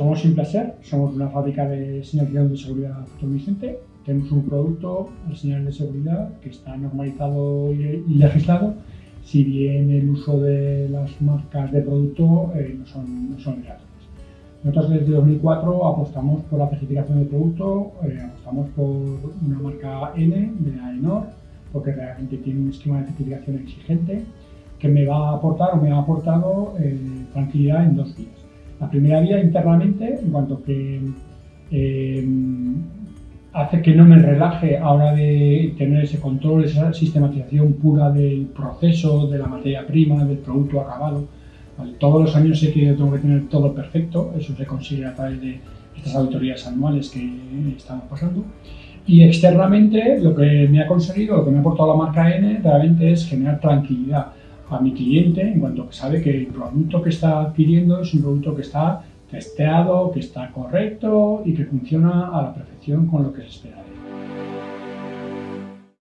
somos Simplaser, somos una fábrica de señalización de seguridad Vicente. Tenemos un producto, el señal de seguridad, que está normalizado y, legislado, si bien el uso de las marcas de producto eh, no son, no son. Nosotros desde 2004 apostamos por la certificación del producto, eh, apostamos por una marca N de AENOR, porque realmente tiene un esquema de certificación exigente que me va a aportar o me ha aportado eh, tranquilidad en dos vías. La primera vía internamente, en cuanto que eh, hace que no me relaje a hora de tener ese control, esa sistematización pura del proceso, de la materia prima, del producto acabado. Todos los años sé que tengo que tener todo perfecto, eso se consigue a través de estas auditorías anuales que estamos pasando. Y externamente lo que me ha conseguido, lo que me ha aportado la marca N, realmente es generar tranquilidad a mi cliente en cuanto que sabe que el producto que está adquiriendo es un producto que está testeado, que está correcto y que funciona a la perfección con lo que se espera